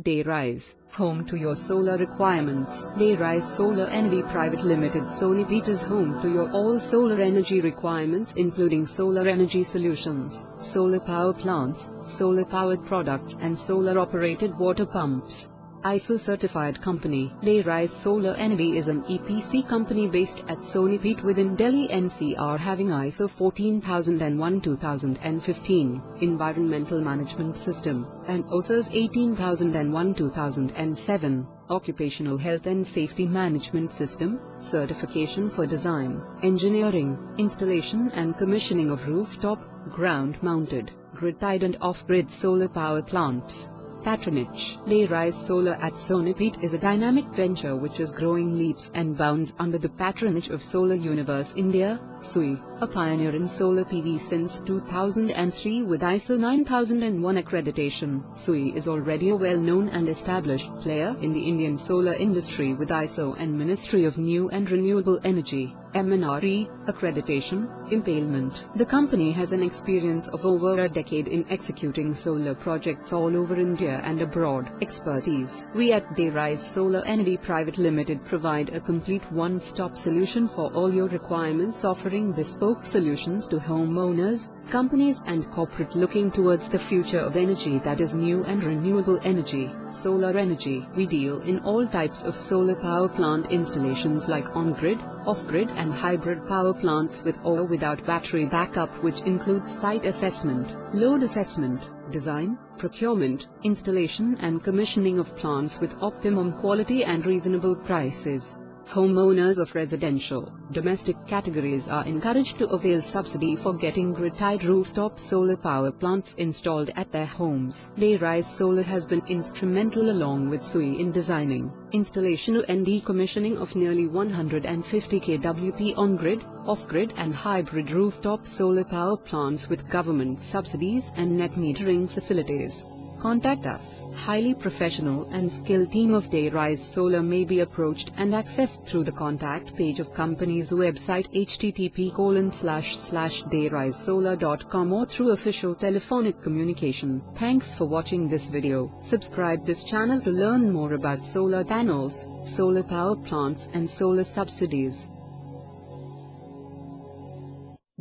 Dayrise, home to your solar requirements. Dayrise Solar Energy Private Limited Sonipat is home to your all solar energy requirements including solar energy solutions, solar power plants, solar powered products and solar operated water pumps. ISO certified company. Dayrise Solar Energy is an EPC company based at Sonipat within Delhi NCR having ISO 14001-2015 Environmental Management System and OHSAS 18001-2007 Occupational Health and Safety Management System certification for design, engineering, installation and commissioning of rooftop, ground-mounted, grid-tied and off-grid solar power plants. Patronage Dayrise Solar at Sonipat is a dynamic venture which is growing leaps and bounds under the patronage of Solar Universe India, SUI, a pioneer in solar PV since 2003 with ISO 9001 accreditation. SUI is already a well-known and established player in the Indian solar industry with ISO and Ministry of New and Renewable Energy MNRE, accreditation, empanelment. The company has an experience of over a decade in executing solar projects all over India and abroad. Expertise. We at Dayrise Solar Energy Private Limited provide a complete one-stop solution for all your requirements offering bespoke solutions to homeowners, companies and corporate looking towards the future of energy that is new and renewable energy. Solar energy. We deal in all types of solar power plant installations like on-grid, off-grid and hybrid power plants with or without battery backup which includes site assessment, load assessment, design, procurement, installation and commissioning of plants with optimum quality and reasonable prices. Homeowners of residential, domestic categories are encouraged to avail subsidy for getting grid-tied rooftop solar power plants installed at their homes. Dayrise Solar has been instrumental along with SUI in designing, installation and decommissioning of nearly 150 kWp on-grid, off-grid and hybrid rooftop solar power plants with government subsidies and net metering facilities. Contact us. Highly professional and skilled team of Dayrise Solar may be approached and accessed through the contact page of company's website http dayrisesolar.com or through official telephonic communication. Thanks for watching this video. Subscribe this channel to learn more about solar panels, solar power plants and solar subsidies.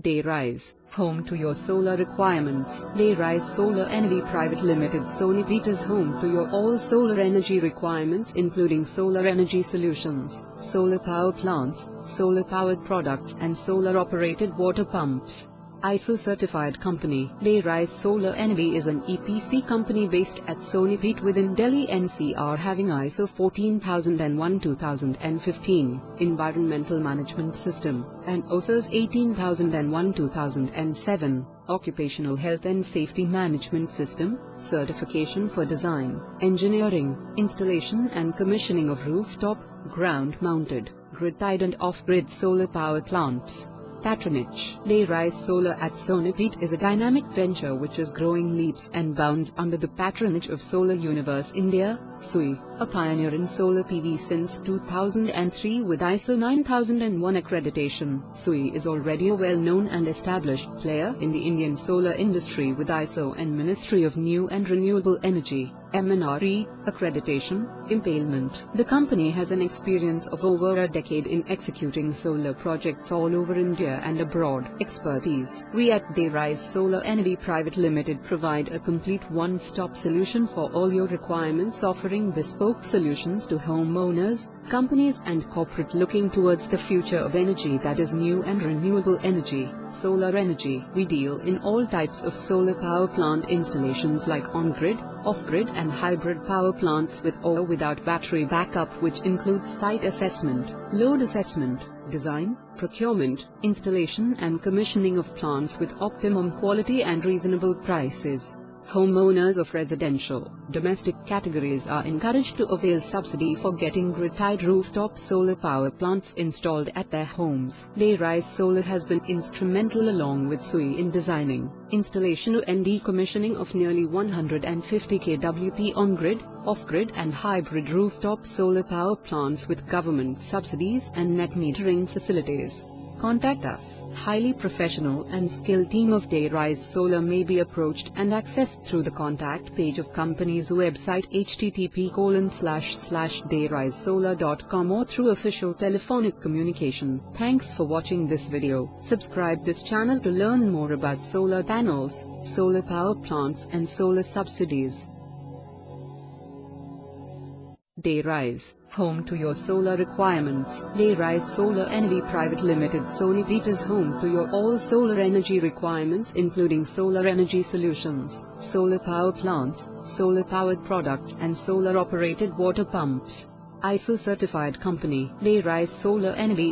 Dayrise, home to your solar requirements. Dayrise Solar Energy Private Limited Sonipat is home to your all solar energy requirements including solar energy solutions, solar power plants, solar powered products and solar operated water pumps. ISO certified company. Dayrise Solar Energy is an EPC company based at Sonipat within Delhi NCR having ISO 14001-2015 Environmental Management System and OHSAS 18001-2007 Occupational Health and Safety Management System certification for design, engineering, installation and commissioning of rooftop, ground-mounted, grid-tied and off-grid solar power plants. Patronage Dayrise Solar at Sonipat is a dynamic venture which is growing leaps and bounds under the patronage of Solar Universe India, SUI, a pioneer in solar PV since 2003 with ISO 9001 accreditation. SUI is already a well-known and established player in the Indian solar industry with ISO and Ministry of New and Renewable Energy MNRE, accreditation, empanelment. The company has an experience of over a decade in executing solar projects all over India and abroad. Expertise. We at Dayrise Solar Energy Private Limited provide a complete one-stop solution for all your requirements offering bespoke solutions to homeowners, companies and corporate looking towards the future of energy that is new and renewable energy. Solar energy. We deal in all types of solar power plant installations like on-grid, off-grid and hybrid power plants with or without battery backup which includes site assessment, load assessment, design, procurement, installation and commissioning of plants with optimum quality and reasonable prices. Homeowners of residential, domestic categories are encouraged to avail subsidy for getting grid-tied rooftop solar power plants installed at their homes. Dayrise Solar has been instrumental along with SUI in designing, installation and decommissioning of nearly 150 kWp on-grid, off-grid and hybrid rooftop solar power plants with government subsidies and net metering facilities. Contact us. Highly professional and skilled team of Dayrise Solar may be approached and accessed through the contact page of company's website http dayrisesolar.com or through official telephonic communication. Thanks for watching this video. Subscribe this channel to learn more about solar panels, solar power plants and solar subsidies. Dayrise, home to your solar requirements. Dayrise Solar Energy Private Limited Sonipat is home to your all solar energy requirements including solar energy solutions, solar power plants, solar powered products and solar operated water pumps. ISO certified company. Dayrise Solar Energy